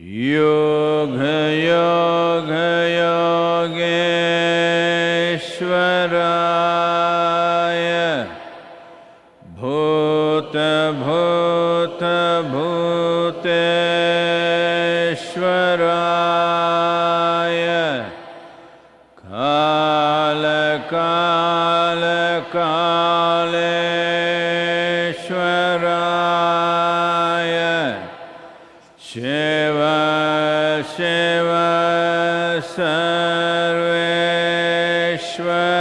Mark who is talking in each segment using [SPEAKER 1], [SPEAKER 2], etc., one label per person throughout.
[SPEAKER 1] योगयो गयोगेश्व सर्वेश्वराय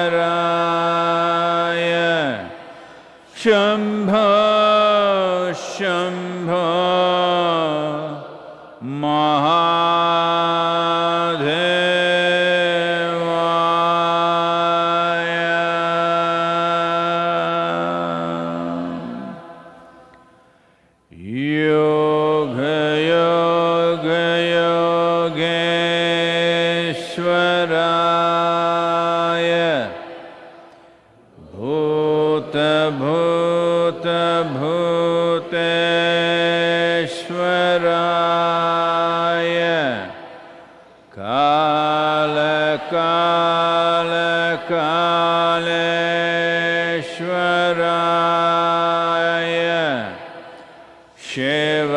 [SPEAKER 1] काल काल कालेश्वराय शिव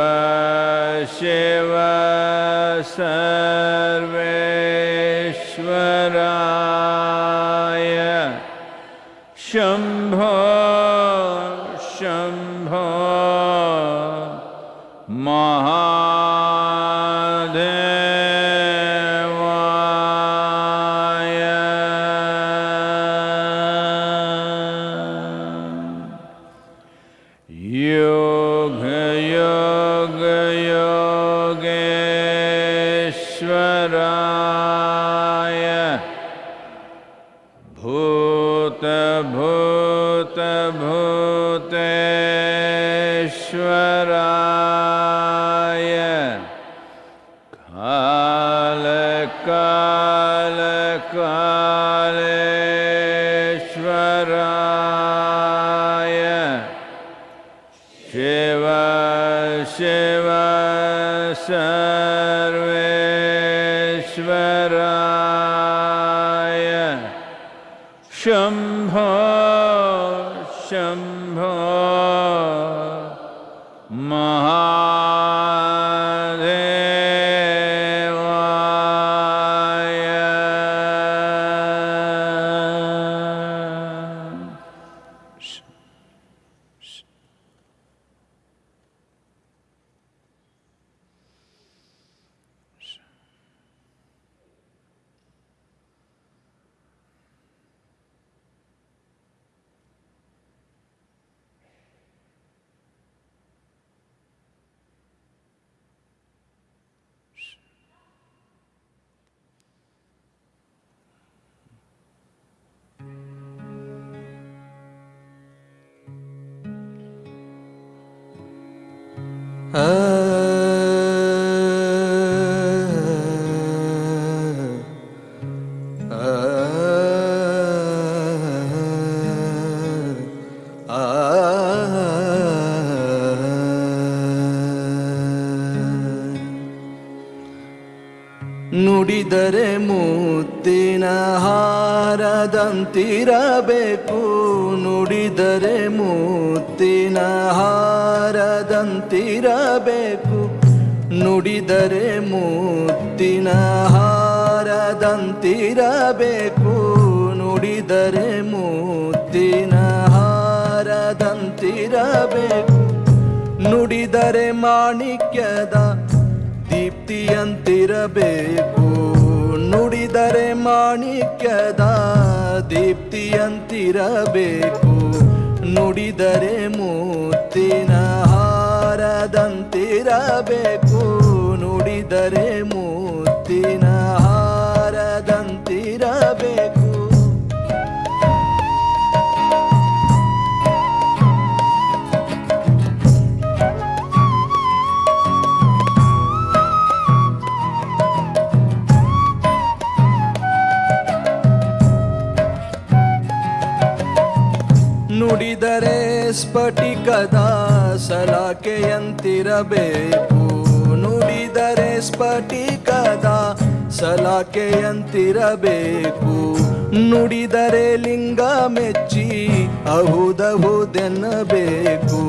[SPEAKER 1] शिव सर्वेश्वर शम्भो शम्भो
[SPEAKER 2] ಹಾರದಂತಿರಬೇಕು ನುಡಿದರೆ ಮುತ್ತಿನ ಹಾರದಂತಿರಬೇಕು. ನುಡಿದರೆ ಮುತ್ತಿನ ಹಾರದಂತಿರಬೇಕು. ನುಡಿದರೆ ಮುತ್ತಿನ ಹಾರದಂತಿರಬೇಕು. ನುಡಿದರೆ ಮಾಣಿಕ್ಯದ ದೀಪ್ತಿಯಂತಿರಬೇಕು. ನುಡಿದರೆ ಮಾಣಿಕ್ಯದ ದೀಪ್ತಿಯಂತಿರಬೇಕು. ನುಡಿದರೆ ಮೂತಿನ ಹಾರದಂತಿರಬೇಕು. ನುಡಿದರೆ ಮುತ್ತಿನ ನುಡಿದರೆ ಸ್ಫಟಿಕದ ಸಲಾಕೆಯಂತಿರಬೇಕು ನುಡಿದರೆ ಸ್ಫಟಿಕದ ಸಲಾಕೆಯಂತಿರಬೇಕು ನುಡಿದರೆ ಲಿಂಗ ಮೆಚ್ಚಿ ಅಹುದಹುದೆನ್ನಬೇಕು.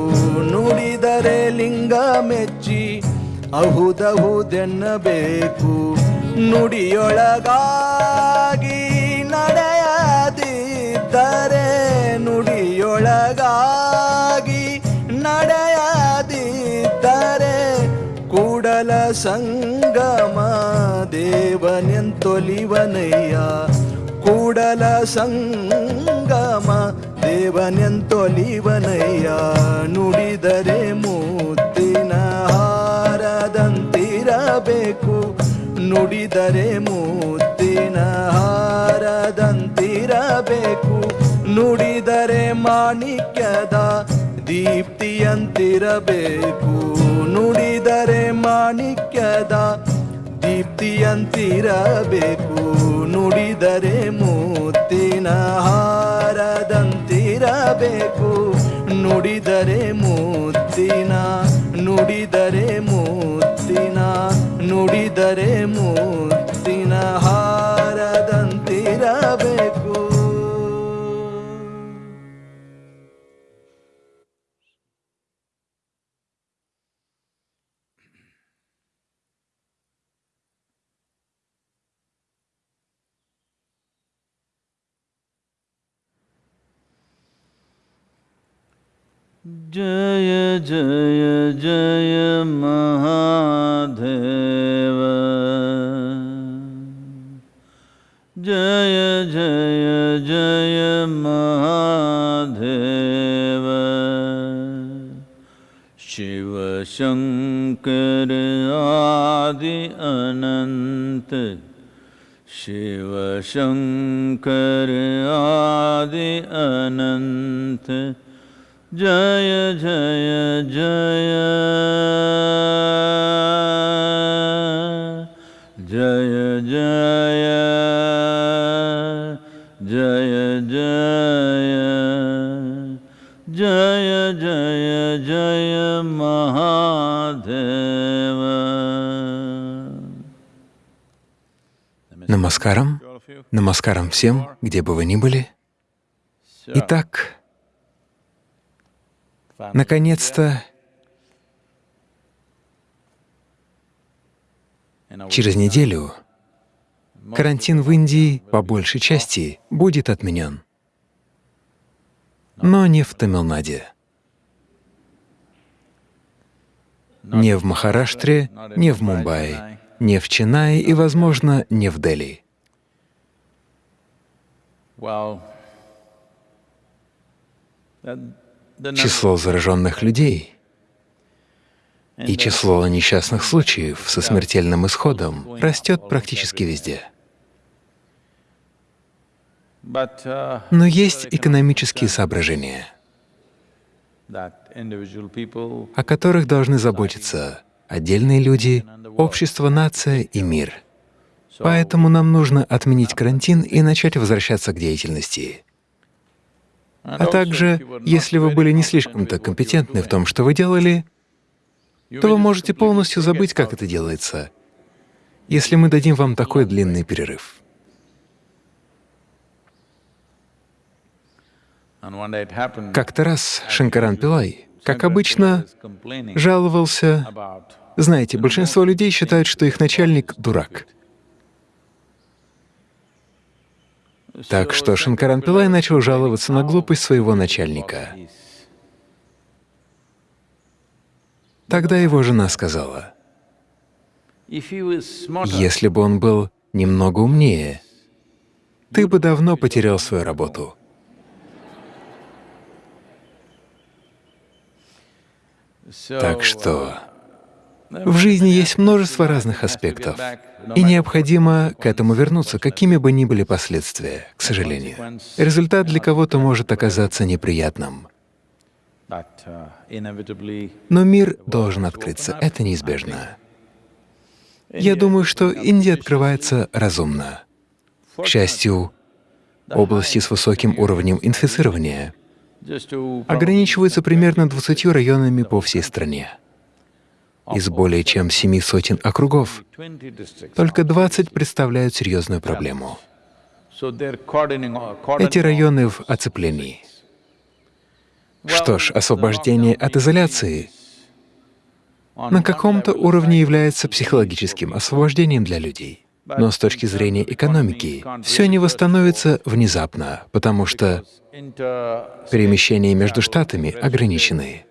[SPEAKER 2] ನುಡಿದರೆ ಲಿಂಗ ಮೆಚ್ಚಿ ಅಹುದಹುದೆನ್ನಬೇಕು. ನುಡಿಯೊಳಗಾಗಿ ನಡೆಯದಿದ್ದರೆ ನುಡಿಯೊಳಗಾಗಿ ನಡೆಯದಿದ್ದರೆ ಕೂಡಲ ಸಂಗಮ ದೇವನೆಂತೊಲಿವನಯ್ಯ. ಕೂಡಲ ಸಂಗಮ ದೇವನೆಂತೊಲಿವನಯ್ಯ. ನುಡಿದರೆ ಮುತ್ತಿನ ಹಾರದಂತಿರಬೇಕು. ನುಡಿದರೆ ಮೂತಿನ ಹಾರದಂತಿರಬೇಕು. ನುಡಿದರೆ ಮಾಣಿಕ್ಯದ ದೀಪ್ತಿಯಂತಿರಬೇಕು. ನುಡಿದರೆ ಮಾಣಿಕ್ಯದ ದೀಪ್ತಿಯಂತಿರಬೇಕು. ನುಡಿದರೆ ಮೂತಿನ ಹಾರದಂತಿರಬೇಕು. ನುಡಿದರೆ ಮೂತಿನ ನುಡಿದರೆ ಮೂತಿನ ನುಡಿದರೆ ಮೂತಿನ ಹಾರದಂತಿರಬೇಕು.
[SPEAKER 1] जय जय जय महादेव। जय जय जय महादेव। शिव शङ्कर आदि अनन्त शिव शङ्कर आदि अनन्त Jaya Jaya Jaya Jaya Jaya Jaya Jaya Jaya Jaya Jaya Mahadeva
[SPEAKER 3] Намаскарам, намаскарам всем, где бы вы ни были. Итак, наконец-то, через неделю карантин в Индии по большей части будет отменен, но не в Тамилнаде, не в Махараштре, не в Мумбаи, не в Ченае и, возможно, не в Дели. Число зараженных людей и число несчастных случаев со смертельным исходом растет практически везде. Но есть экономические соображения, о которых должны заботиться отдельные люди, общество, нация и мир. Поэтому нам нужно отменить карантин и начать возвращаться к деятельности. А также, если вы были не слишком-то компетентны в том, что вы делали, то вы можете полностью забыть, как это делается, если мы дадим вам такой длинный перерыв. Как-то раз Шанкаран Пилай, как обычно, жаловался знаете, большинство людей считают, что их начальник — дурак. Так что Шанкаран Пилай начал жаловаться на глупость своего начальника. Тогда его жена сказала, «Если бы он был немного умнее, ты бы давно потерял свою работу». Так что в жизни есть множество разных аспектов, и необходимо к этому вернуться, какими бы ни были последствия, к сожалению. Результат для кого-то может оказаться неприятным. Но мир должен открыться, это неизбежно. Я думаю, что Индия открывается разумно. К счастью, области с высоким уровнем инфицирования ограничиваются примерно 20 районами по всей стране. Из более чем семи сотен округов.
[SPEAKER 1] 20 districts.
[SPEAKER 3] Только 20 представляют серьезную проблему.
[SPEAKER 1] Cordoning,
[SPEAKER 3] Эти районы в оцеплении. Что ж, освобождение от изоляции на каком-то уровне является психологическим освобождением для людей. Но с точки зрения экономики все не восстановится внезапно, потому что перемещения между штатами ограничены,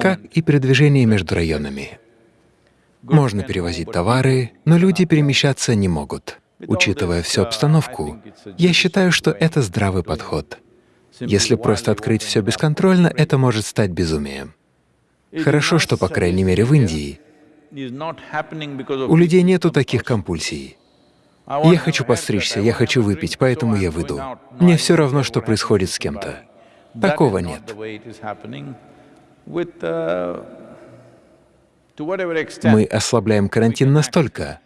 [SPEAKER 3] как и передвижение между районами. Можно перевозить товары, но люди перемещаться не могут. Учитывая всю обстановку, я считаю, что это здравый подход. Если просто открыть все бесконтрольно, это может стать безумием. Хорошо, что, по крайней мере, в Индии у людей нету таких компульсий. Я хочу постричься, я хочу выпить, поэтому я выйду. Мне все равно, что происходит с кем-то. Такого нет. Мы ослабляем карантин настолько,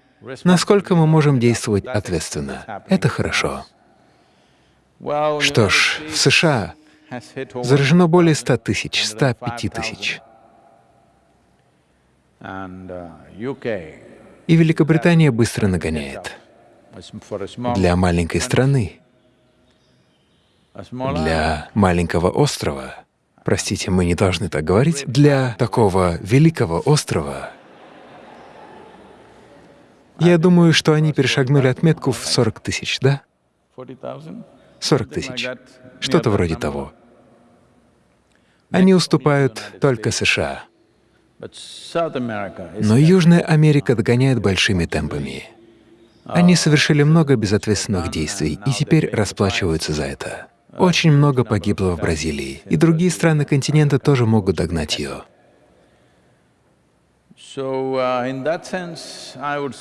[SPEAKER 3] насколько мы можем действовать ответственно. Это хорошо. Что ж, в США заражено более 100 тысяч, 105 тысяч. И Великобритания быстро нагоняет. Для маленькой страны, для маленького острова, простите, мы не должны так говорить, для такого великого острова, я думаю, что они перешагнули отметку в 40 тысяч, да? 40 тысяч. Что-то вроде того. Они уступают только США. Но Южная Америка догоняет большими темпами. Они совершили много безответственных действий и теперь расплачиваются за это. Очень много погибло в Бразилии, и другие страны континента тоже могут догнать ее.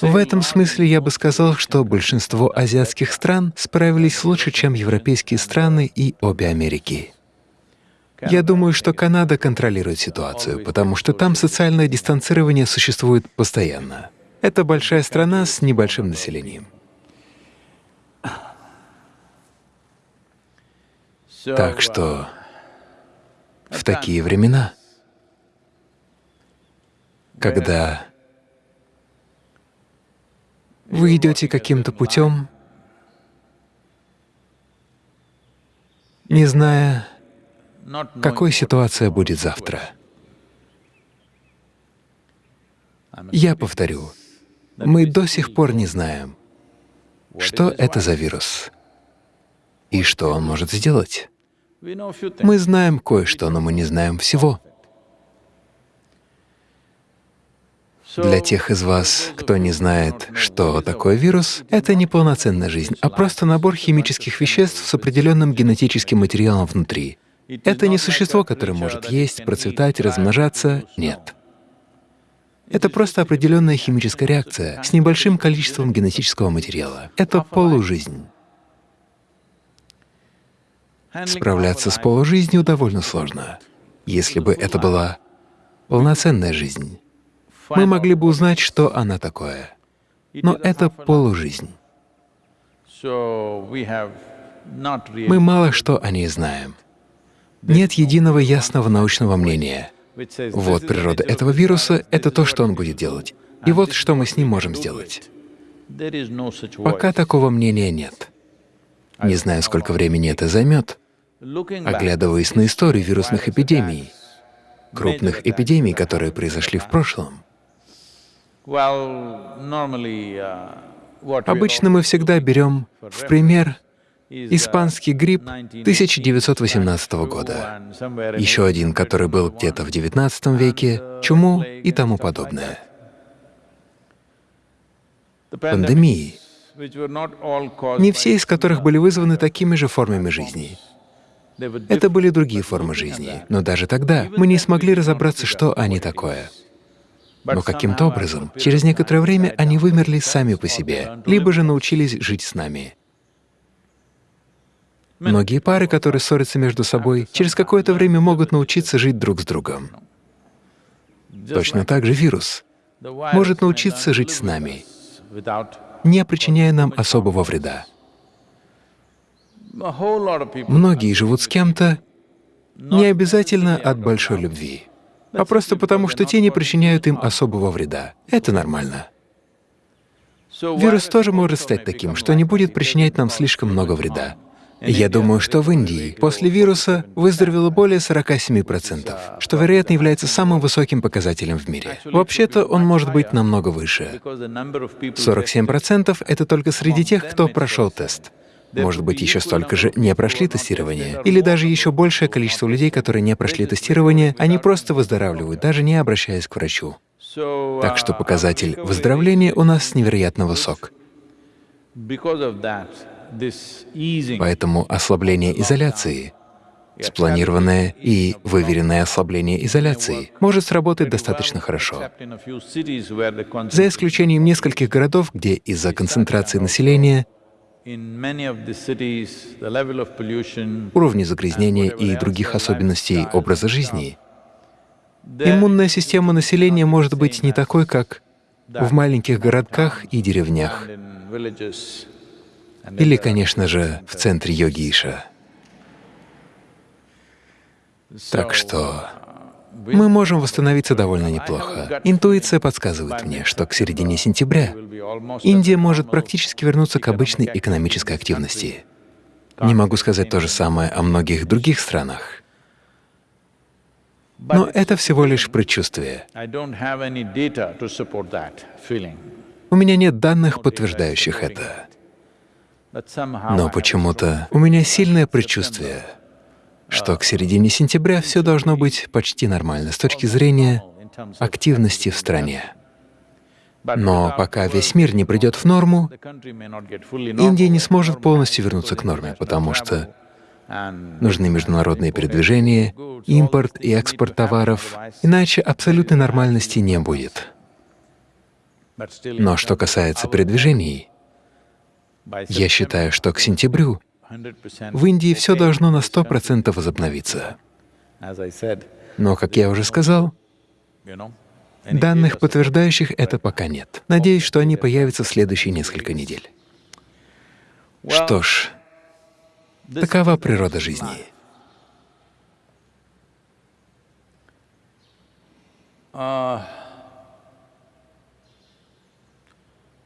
[SPEAKER 3] В этом смысле я бы сказал, что большинство азиатских стран справились лучше, чем европейские страны и обе Америки. Я думаю, что Канада контролирует ситуацию, потому что там социальное дистанцирование существует постоянно. Это большая страна с небольшим населением. Так что в такие времена, когда вы идете каким-то путем, не зная, какой ситуация будет завтра. Я повторю, мы до сих пор не знаем, что это за вирус и что он может сделать. Мы знаем кое-что, но мы не знаем всего. Для тех из вас, кто не знает, что такое вирус, это не полноценная жизнь, а просто набор химических веществ с определенным генетическим материалом внутри. Это не существо, которое может есть, процветать, размножаться. Нет. Это просто определенная химическая реакция с небольшим количеством генетического материала. Это полужизнь. Справляться с полужизнью довольно сложно. Если бы это была полноценная жизнь, мы могли бы узнать, что она такое. Но это полужизнь. Мы мало что о ней знаем. Нет единого ясного научного мнения. Вот природа этого вируса — это то, что он будет делать. И вот что мы с ним можем сделать. Пока такого мнения нет. Не знаю, сколько времени это займет. Оглядываясь на историю вирусных эпидемий, крупных эпидемий, которые произошли в прошлом, обычно мы всегда берем в пример испанский грипп 1918 года, еще один, который был где-то в XIX веке, чуму и тому подобное. Пандемии, не все из которых были вызваны такими же формами жизни. Это были другие формы жизни, но даже тогда мы не смогли разобраться, что они такое. Но каким-то образом, через некоторое время они вымерли сами по себе, либо же научились жить с нами. Многие пары, которые ссорятся между собой, через какое-то время могут научиться жить друг с другом. Точно так же вирус может научиться жить с нами, не причиняя нам особого вреда. Многие живут с кем-то не обязательно от большой любви. а просто потому, что те не причиняют им особого вреда. Это нормально. Вирус тоже может стать таким, что не будет причинять нам слишком много вреда. Я думаю, что в Индии после вируса выздоровело более 47%, что, вероятно, является самым высоким показателем в мире. Вообще-то он может быть намного выше. 47% — это только среди тех, кто прошел тест. Может быть, еще столько же не прошли тестирование, или даже еще большее количество людей, которые не прошли тестирование, они просто выздоравливают, даже не обращаясь к врачу. Так что показатель выздоровления у нас невероятно высок. Поэтому ослабление изоляции, спланированное и выверенное ослабление изоляции может сработать достаточно хорошо. За исключением нескольких городов, где из-за концентрации населения уровни загрязнения и других особенностей образа жизни, иммунная система населения может быть не такой, как в маленьких городках и деревнях. Или, конечно же, в центре йогиша. Так что мы можем восстановиться довольно неплохо. Интуиция подсказывает мне, что к середине сентября Индия может практически вернуться к обычной экономической активности. Не могу сказать то же самое о многих других странах. Но это всего лишь предчувствие. У меня нет данных, подтверждающих это. Но почему-то у меня сильное предчувствие, что к середине сентября все должно быть почти нормально с точки зрения активности в стране. Но пока весь мир не придет в норму, Индия не сможет полностью вернуться к норме, потому что нужны международные передвижения, импорт и экспорт товаров, иначе абсолютной нормальности не будет. Но что касается передвижений, я считаю, что к сентябрю в Индии все должно на 100% возобновиться. Но, как я уже сказал, данных, подтверждающих это, пока нет. Надеюсь, что они появятся в следующие несколько недель. Что ж, такова природа жизни.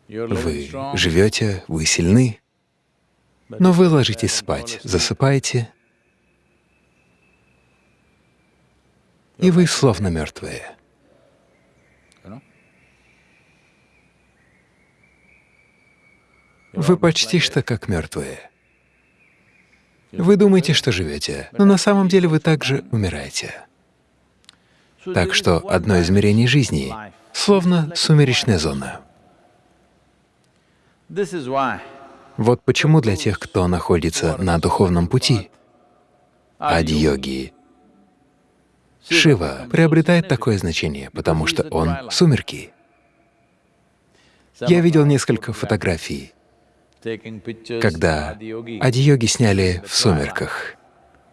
[SPEAKER 3] Вы живете, вы сильны, но вы ложитесь спать, засыпаете, и вы словно мертвые. Вы почти что как мертвые. Вы думаете, что живете, но на самом деле вы также умираете. Так что одно измерение жизни — словно сумеречная зона. Вот почему для тех, кто находится на духовном пути, ади-йоги, Шива приобретает такое значение, потому что он — сумерки. Я видел несколько фотографий, когда ади-йоги сняли в сумерках.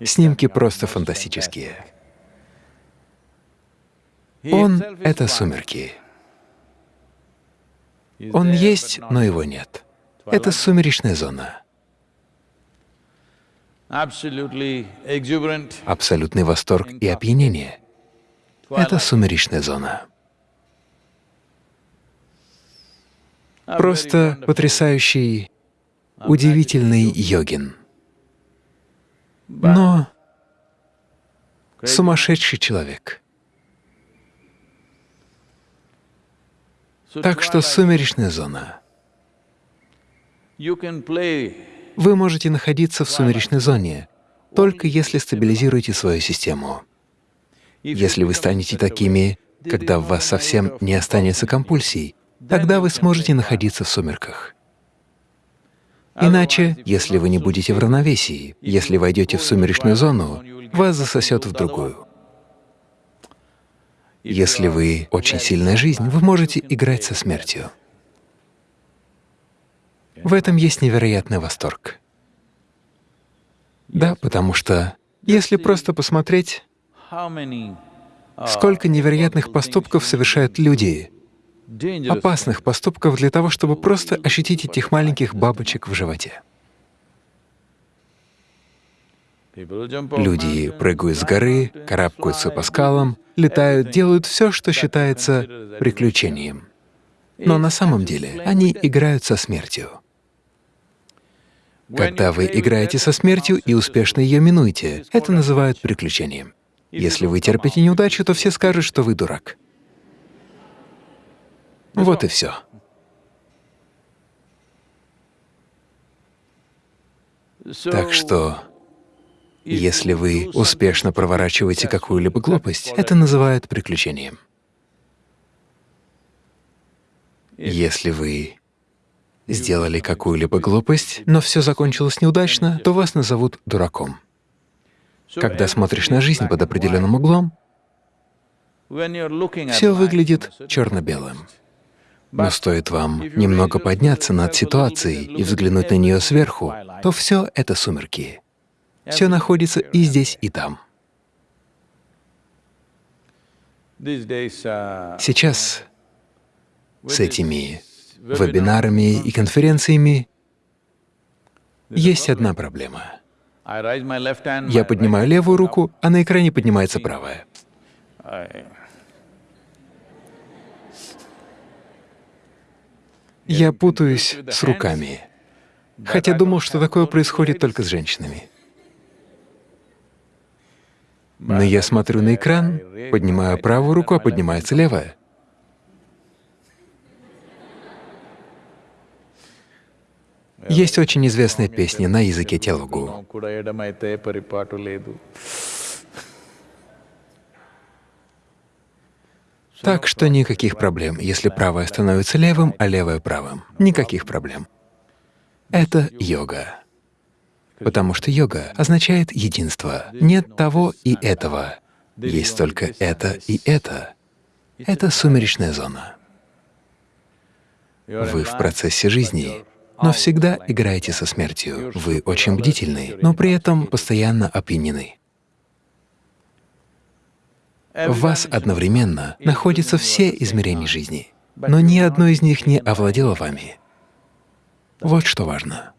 [SPEAKER 3] Снимки просто фантастические. Он — это сумерки. Он есть, но его нет. Это сумеречная зона. Абсолютный восторг и опьянение — это сумеречная зона. Просто потрясающий, удивительный йогин. Но сумасшедший человек — Так что сумеречная зона. Вы можете находиться в сумеречной зоне, только если стабилизируете свою систему. Если вы станете такими, когда в вас совсем не останется компульсий, тогда вы сможете находиться в сумерках. Иначе, если вы не будете в равновесии, если войдете в сумеречную зону, вас засосет в другую. Если вы очень сильная жизнь, вы можете играть со смертью. В этом есть невероятный восторг. Да, потому что если просто посмотреть, сколько невероятных поступков совершают люди, опасных поступков для того, чтобы просто ощутить этих маленьких бабочек в животе. Люди прыгают с горы, карабкаются по скалам, летают, делают все, что считается приключением. Но на самом деле они играют со смертью. Когда вы играете со смертью и успешно ее минуете, это называют приключением. Если вы терпите неудачу, то все скажут, что вы дурак. Вот и все. Так что, если вы успешно проворачиваете какую-либо глупость, это называют приключением. Если вы сделали какую-либо глупость, но все закончилось неудачно, то вас назовут дураком. Когда смотришь на жизнь под определенным углом, все выглядит черно-белым. Но стоит вам немного подняться над ситуацией и взглянуть на нее сверху, то все это сумерки. Все находится и здесь, и там. Сейчас с этими вебинарами и конференциями есть одна проблема. Я поднимаю левую руку, а на экране поднимается правая. Я путаюсь с руками, хотя думал, что такое происходит только с женщинами. Но я смотрю на экран, поднимаю правую руку, а поднимается левая. Есть очень известная песня на языке телугу. Так что никаких проблем, если правое становится левым, а левое — правым. Никаких проблем. Это йога. Потому что йога означает единство. Нет того и этого. Есть только это и это. Это сумеречная зона. Вы в процессе жизни но всегда играете со смертью. Вы очень бдительны, но при этом постоянно опьянены. В вас одновременно находятся все измерения жизни, но ни одно из них не овладело вами. Вот что важно.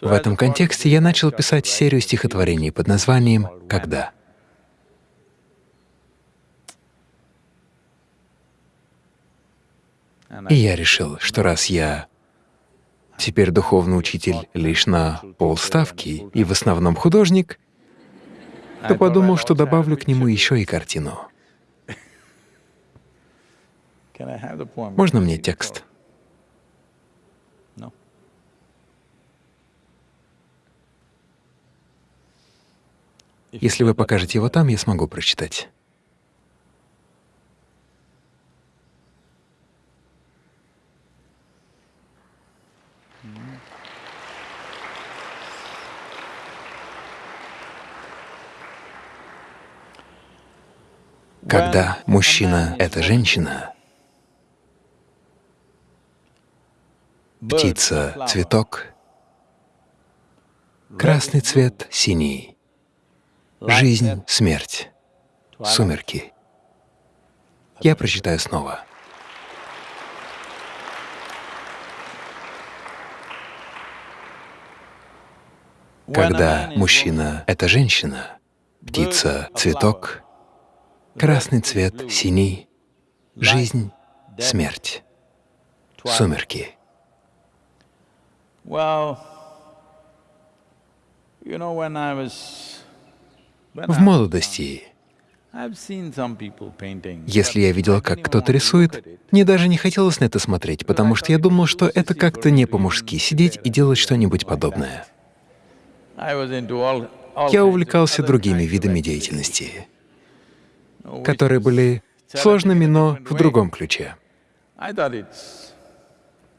[SPEAKER 3] В этом контексте я начал писать серию стихотворений под названием «Когда». И я решил, что раз я теперь духовный учитель лишь на полставки и в основном художник, то подумал, что добавлю к нему еще и картину. Можно мне текст?
[SPEAKER 1] No.
[SPEAKER 3] Если вы покажете его там, я смогу прочитать. Когда мужчина — это женщина, птица — цветок, красный цвет — синий, жизнь — смерть, сумерки. Я прочитаю снова. Когда мужчина — это женщина, птица — цветок, красный цвет — синий, жизнь — смерть, сумерки. В молодости, если я видел, как кто-то рисует, мне даже не хотелось на это смотреть, потому что я думал, что это как-то не по-мужски — сидеть и делать что-нибудь подобное. Я увлекался другими видами деятельности, которые были сложными, но в другом ключе.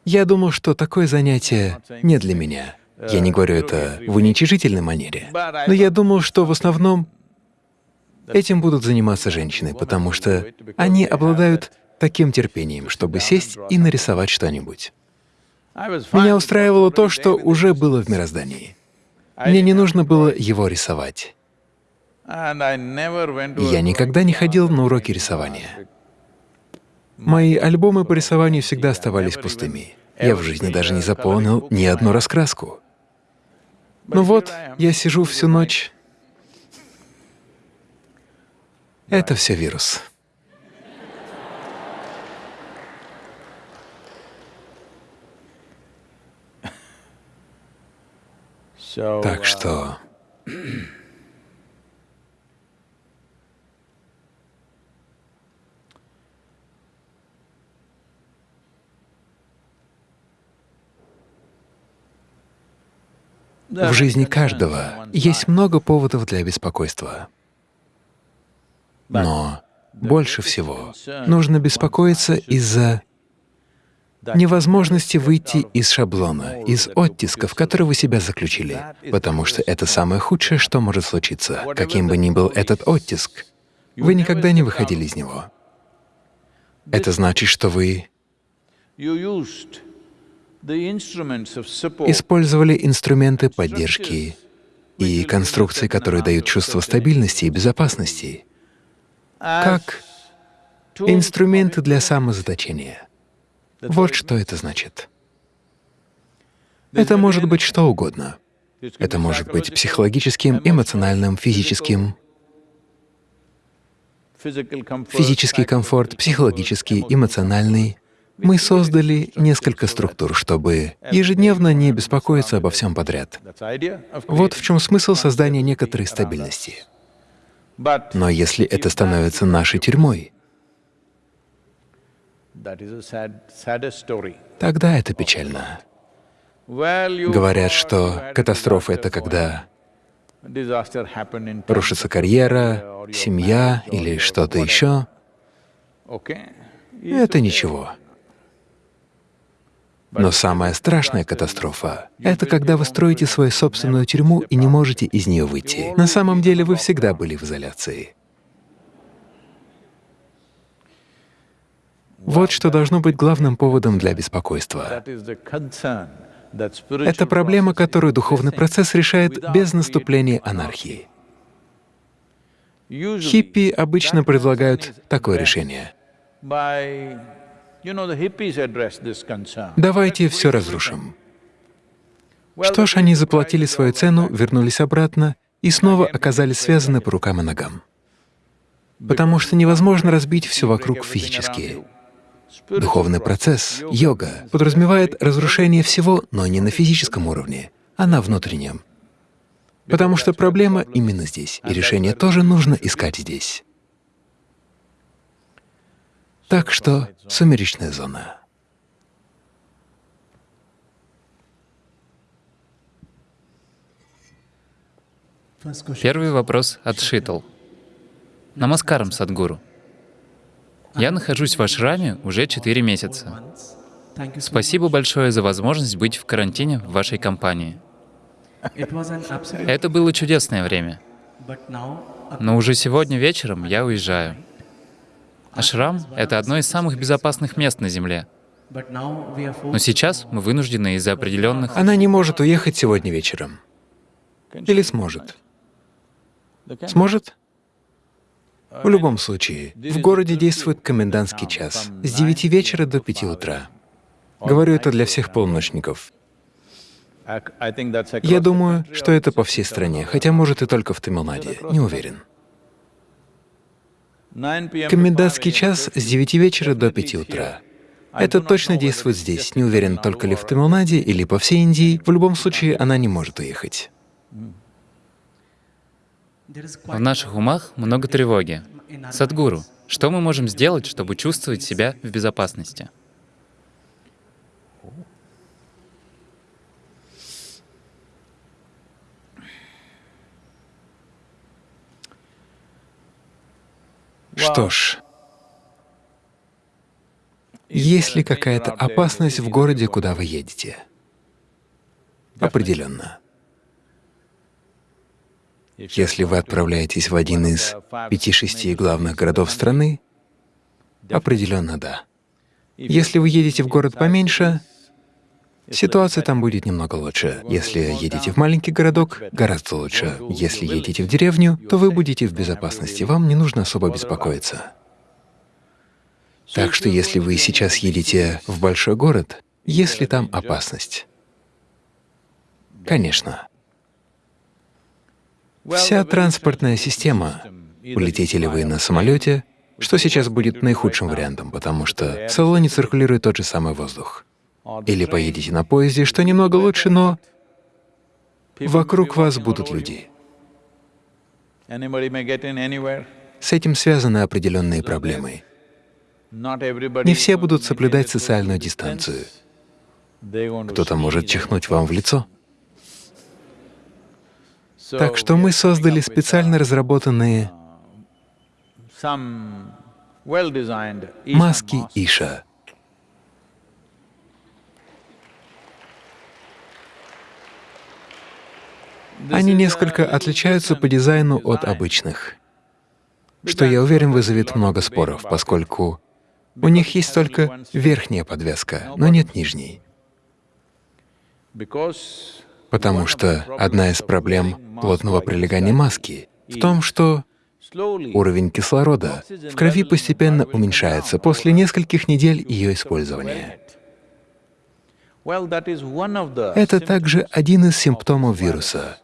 [SPEAKER 3] Я думал, что такое занятие не для меня. Я не говорю это в уничижительной манере, но я думал, что в основном этим будут заниматься женщины, потому что они обладают таким терпением, чтобы сесть и нарисовать что-нибудь. Меня устраивало то, что уже было в мироздании. Мне не нужно было его рисовать. Я никогда не ходил на уроки рисования. Мои альбомы по рисованию всегда оставались пустыми. Я в жизни даже не заполнил ни одну раскраску. Ну вот, я сижу всю ночь. Это все вирус. Так
[SPEAKER 1] uh,
[SPEAKER 3] что в жизни каждого есть много поводов для беспокойства. Но больше всего нужно беспокоиться из-за невозможности выйти из шаблона, из оттисков, в которые вы себя заключили, потому что это самое худшее, что может случиться. Каким бы ни был этот оттиск, вы никогда не выходили из него. Это значит, что вы использовали инструменты поддержки и конструкции, которые дают чувство стабильности и безопасности, как инструменты для самозаточения. Вот что это значит. Это может быть что угодно. Это может быть психологическим, эмоциональным, физическим, физический комфорт, психологический, эмоциональный. Мы создали несколько структур, чтобы ежедневно не беспокоиться обо всем подряд. Вот в чем смысл создания некоторой стабильности. Но если это становится нашей тюрьмой, тогда это печально. Говорят, что катастрофа — это когда рушится карьера, семья или что-то еще. Это ничего. Но самая страшная катастрофа — это когда вы строите свою собственную тюрьму и не можете из нее выйти. На самом деле вы всегда были в изоляции. Вот что должно быть главным поводом для беспокойства. Это проблема, которую духовный процесс решает без наступления анархии. Хиппи обычно предлагают такое решение. Давайте все разрушим. Что ж, они заплатили свою цену, вернулись обратно и снова оказались связаны по рукам и ногам. Потому что невозможно разбить все вокруг физически. Духовный процесс, йога, подразумевает разрушение всего, но не на физическом уровне, а на внутреннем. Потому что проблема именно здесь, и решение тоже нужно искать здесь. Так что сумеречная зона.
[SPEAKER 4] Первый вопрос от Шитл. Намаскарам, Садгуру. Я нахожусь в ашраме уже четыре месяца. Спасибо большое за возможность быть в карантине в вашей компании. Это было чудесное время. Но уже сегодня вечером я уезжаю. Ашрам — это одно из самых безопасных мест на Земле. Но сейчас мы вынуждены из-за определенных...
[SPEAKER 3] Она не может уехать сегодня вечером. Или сможет? Сможет? В любом случае, в городе действует комендантский час с 9 вечера до 5 утра. Говорю это для всех полночников. Я думаю, что это по всей стране, хотя, может, и только в Тамилнаде, не уверен. Комендантский час с 9 вечера до 5 утра. Это точно действует здесь, не уверен, только ли в Тамилнаде или по всей Индии, в любом случае она не может уехать.
[SPEAKER 4] В наших умах много тревоги. Садгуру, что мы можем сделать, чтобы чувствовать себя в безопасности?
[SPEAKER 3] Что ж, есть ли какая-то опасность в городе, куда вы едете? Определенно. Если вы отправляетесь в один из пяти-шести главных городов страны, определенно да. Если вы едете в город поменьше, ситуация там будет немного лучше. Если едете в маленький городок, гораздо лучше. Если едете в деревню, то вы будете в безопасности, вам не нужно особо беспокоиться. Так что если вы сейчас едете в большой город, есть ли там опасность? Конечно. Вся транспортная система, улетите ли вы на самолете, что сейчас будет наихудшим вариантом, потому что в салоне циркулирует тот же самый воздух. Или поедете на поезде, что немного лучше, но вокруг вас будут люди. С этим связаны определенные проблемы. Не все будут соблюдать социальную дистанцию. Кто-то может чихнуть вам в лицо. Так что мы создали специально разработанные маски Иша. Они несколько отличаются по дизайну от обычных, что, я уверен, вызовет много споров, поскольку у них есть только верхняя подвеска, но нет нижней. Потому что одна из проблем плотного прилегания маски в том, что уровень кислорода в крови постепенно уменьшается после нескольких недель ее использования. Это также один из симптомов вируса,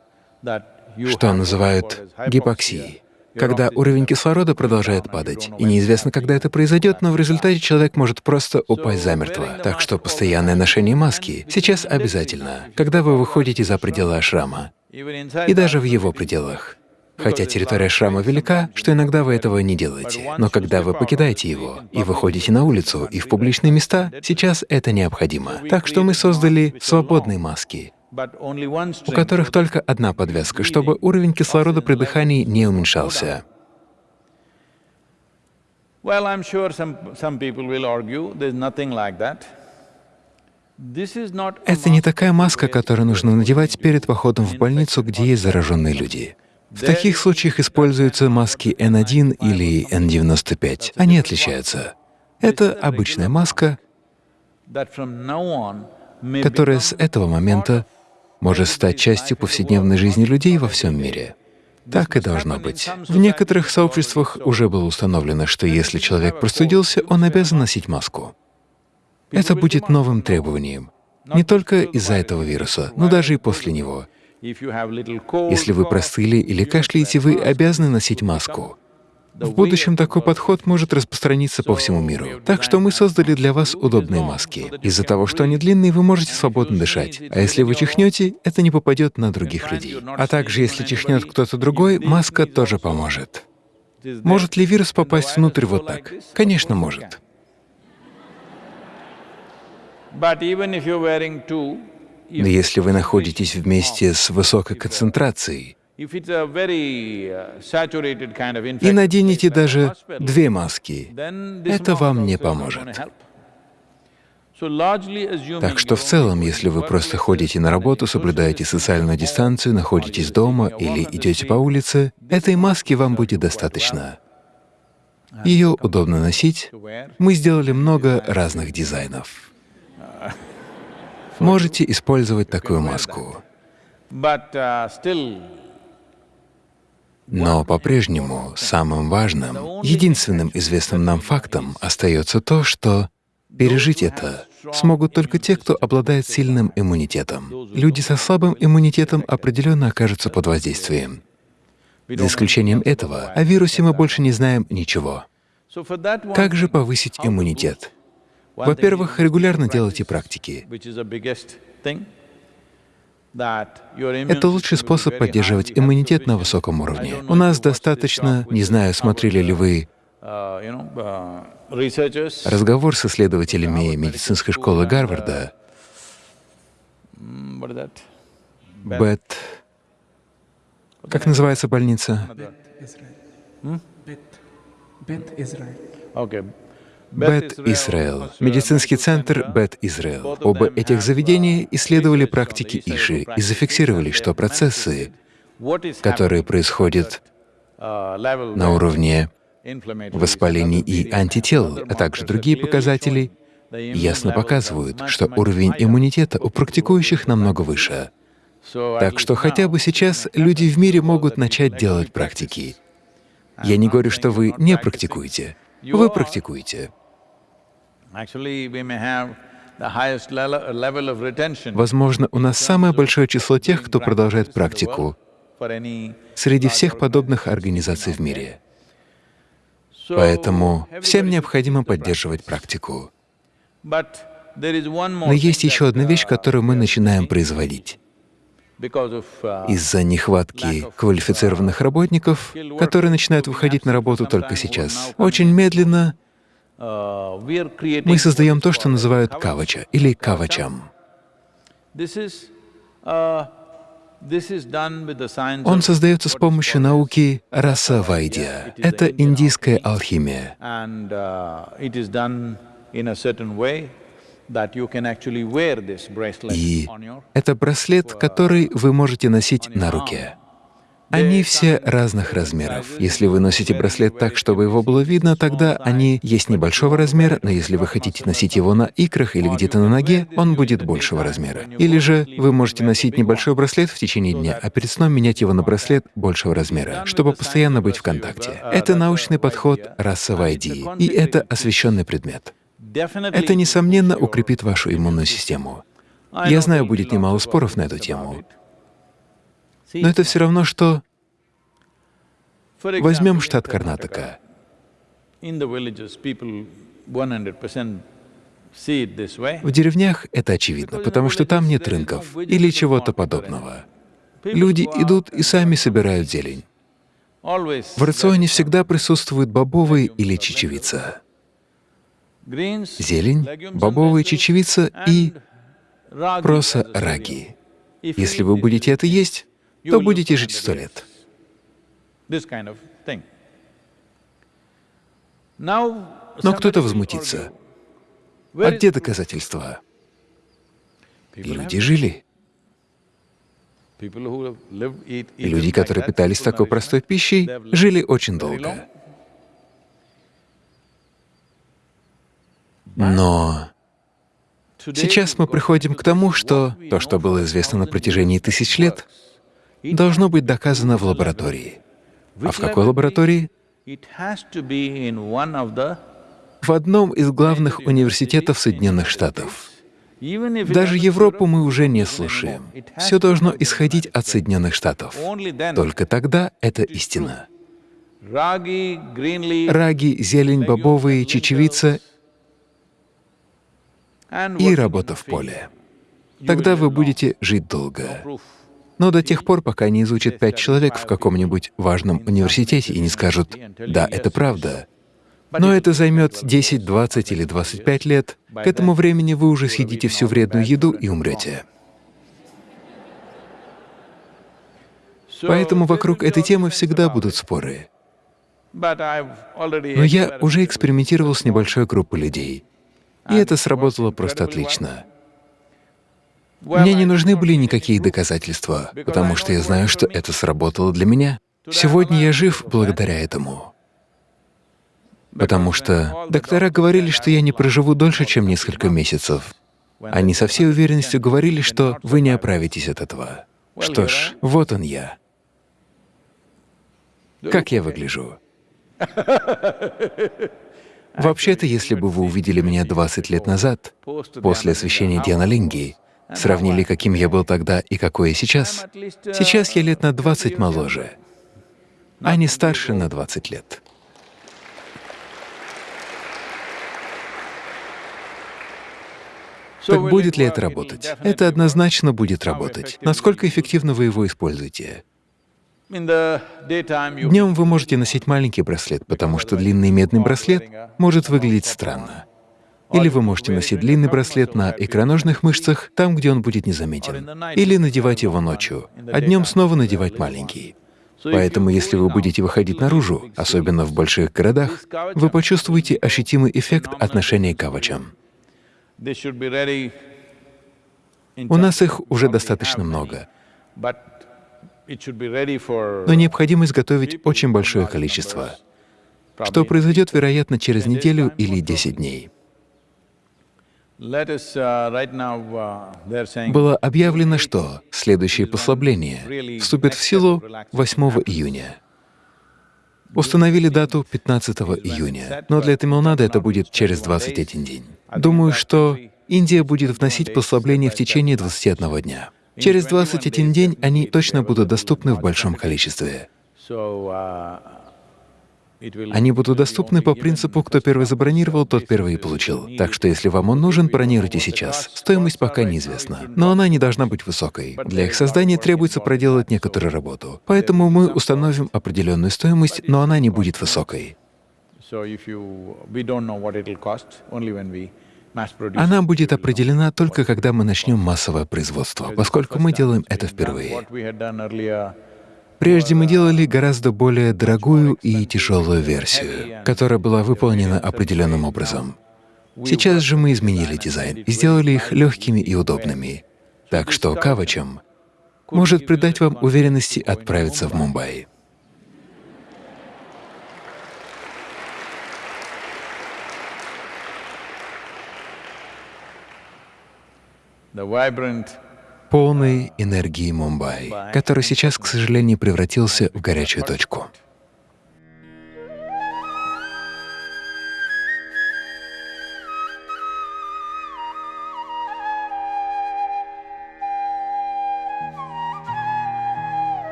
[SPEAKER 3] что называют гипоксией, когда уровень кислорода продолжает падать. И неизвестно, когда это произойдет, но в результате человек может просто упасть замертво. Так что постоянное ношение маски сейчас обязательно, когда вы выходите за пределы ашрама, и даже в его пределах. Хотя территория шрама велика, что иногда вы этого не делаете. Но когда вы покидаете его и выходите на улицу и в публичные места, сейчас это необходимо. Так что мы создали свободные маски, у которых только одна подвеска, чтобы уровень кислорода при дыхании не уменьшался. Это не такая маска, которую нужно надевать перед походом в больницу, где есть зараженные люди. В таких случаях используются маски N1 или N95. Они отличаются. Это обычная маска, которая с этого момента может стать частью повседневной жизни людей во всем мире. Так и должно быть. В некоторых сообществах уже было установлено, что если человек простудился, он обязан носить маску. Это будет новым требованием, не только из-за этого вируса, но даже и после него. Если вы простыли или кашляете, вы обязаны носить маску. В будущем такой подход может распространиться по всему миру. Так что мы создали для вас удобные маски. Из-за того, что они длинные, вы можете свободно дышать. А если вы чихнете, это не попадет на других людей. А также, если чихнет кто-то другой, маска тоже поможет. Может ли вирус попасть внутрь вот так? Конечно, может. Но если вы находитесь вместе с высокой концентрацией и наденете даже две маски, это вам не поможет. Так что в целом, если вы просто ходите на работу, соблюдаете социальную дистанцию, находитесь дома или идете по улице, этой маски вам будет достаточно. Ее удобно носить. Мы сделали много разных дизайнов. Можете использовать такую маску. Но по-прежнему самым важным, единственным известным нам фактом остается то, что пережить это смогут только те, кто обладает сильным иммунитетом. Люди со слабым иммунитетом определенно окажутся под воздействием. За исключением этого, о вирусе мы больше не знаем ничего. Как же повысить иммунитет? Во-первых, регулярно делайте практики. Это лучший способ поддерживать иммунитет на высоком уровне. У нас достаточно, не знаю,
[SPEAKER 1] some
[SPEAKER 3] смотрели ли вы
[SPEAKER 1] uh, uh,
[SPEAKER 3] разговор с исследователями медицинской школы Гарварда,
[SPEAKER 1] mm?
[SPEAKER 3] Бет... Как называется больница?
[SPEAKER 1] Okay.
[SPEAKER 3] Бет Израил, медицинский центр Бет Израил. Оба этих заведения исследовали практики Иши и зафиксировали, что процессы, которые происходят на уровне воспалений и антител, а также другие показатели, ясно показывают, что уровень иммунитета у практикующих намного выше. Так что хотя бы сейчас люди в мире могут начать делать практики. Я не говорю, что вы не практикуете. Вы практикуете. Возможно, у нас самое большое число тех, кто продолжает практику среди всех подобных организаций в мире. Поэтому всем необходимо поддерживать практику. Но есть еще одна вещь,
[SPEAKER 1] uh,
[SPEAKER 3] которую мы начинаем производить.
[SPEAKER 1] uh,
[SPEAKER 3] Из-за нехватки квалифицированных работников, которые начинают выходить на работу только сейчас, очень медленно мы создаем то, что называют кавача или кавачам.
[SPEAKER 1] Uh,
[SPEAKER 3] Он создается с помощью науки раса вайдия. Это индийская алхимия.
[SPEAKER 1] uh,
[SPEAKER 3] И это браслет, который вы можете носить на руке. Они все разных размеров. Если вы носите браслет так, чтобы его было видно, тогда они есть небольшого размера, но если вы хотите носить его на икрах или где-то на ноге, он будет большего размера. Или же вы можете носить небольшой браслет в течение дня, а перед сном менять его на браслет большего размера, чтобы постоянно быть в контакте. Это научный подход расовой ID, и это освещенный предмет. Это, несомненно, укрепит вашу иммунную систему. Я знаю, будет немало споров на эту тему, но это все равно, что возьмем штат Карнатака.
[SPEAKER 1] In the villages, people 100% see it this way.
[SPEAKER 3] В деревнях это очевидно, потому что там нет рынков или чего-то подобного. Люди идут и сами собирают зелень. В рационе всегда присутствуют бобовые или чечевица. Зелень, бобовые, чечевица и проса раги. Если вы будете это есть, то будете жить
[SPEAKER 1] 100
[SPEAKER 3] сто лет. Но кто-то возмутится. А где доказательства? Люди жили. Люди, которые питались такой простой пищей, жили очень долго. Но сейчас мы приходим к тому, что то, что было известно на протяжении тысяч лет, должно быть доказано в лаборатории. А в какой лаборатории? В одном из главных университетов Соединенных Штатов. Даже Европу мы уже не слушаем. Все должно исходить от. Соединенных Штатов. Только тогда это истина. Раги, зелень, бобовые, чечевица и работа в поле. Тогда вы будете жить долго. Но до тех пор, пока не изучат пять человек в каком-нибудь важном университете и не скажут «да, это правда», но это займет 10, 20 или 25 лет, к этому времени вы уже съедите всю вредную еду и умрете. Поэтому вокруг этой темы всегда будут споры. Но я уже экспериментировал с небольшой группой людей, и это сработало просто отлично. Мне не нужны были никакие доказательства, потому что я знаю, что это сработало для меня. Сегодня я жив благодаря этому. Потому что доктора говорили, что я не проживу дольше, чем несколько месяцев. Они со всей уверенностью говорили, что вы не оправитесь от этого. Что ж, вот он я. Как я выгляжу? Вообще-то, если бы вы увидели меня 20 лет назад, после освящения Дианалинги, сравнили, каким я был тогда и какой я сейчас, сейчас я лет на 20 моложе, а не старше на 20 лет. Так будет ли это работать? Это однозначно будет работать. Насколько эффективно вы его используете?
[SPEAKER 1] Днем
[SPEAKER 3] вы можете носить маленький браслет, потому что длинный медный браслет может выглядеть странно. Или вы можете носить длинный браслет на икроножных мышцах, там, где он будет незаметен. Или надевать его ночью, а днем снова надевать маленький. Поэтому, если вы будете выходить наружу, особенно в больших городах, вы почувствуете ощутимый эффект отношения к кавачам. У нас их уже достаточно много,
[SPEAKER 1] но
[SPEAKER 3] но необходимо изготовить очень большое количество, что произойдет, вероятно, через неделю или 10 дней. Было объявлено, что следующее послабление вступит в силу 8 июня. Установили дату 15 июня, но для Тамилнада это будет через 21 день. Думаю, что Индия будет вносить послабление в течение 21 дня. Через 21 день они точно будут доступны в большом количестве. Они будут доступны по принципу «кто первый забронировал, тот первый и получил». Так что если вам он нужен, бронируйте сейчас. Стоимость пока неизвестна, но она не должна быть высокой. Для их создания требуется проделать некоторую работу. Поэтому мы установим определенную стоимость, но она не будет высокой. Она будет определена только когда мы начнем массовое производство, поскольку мы делаем это впервые. Прежде мы делали гораздо более дорогую и тяжелую версию, которая была выполнена определенным образом. Сейчас же мы изменили дизайн и сделали их легкими и удобными. Так что кавачам может придать вам уверенности отправиться в Мумбаи.
[SPEAKER 1] the vibrant
[SPEAKER 3] полной энергии Мумбаи, который сейчас, к сожалению, превратился в горячую точку.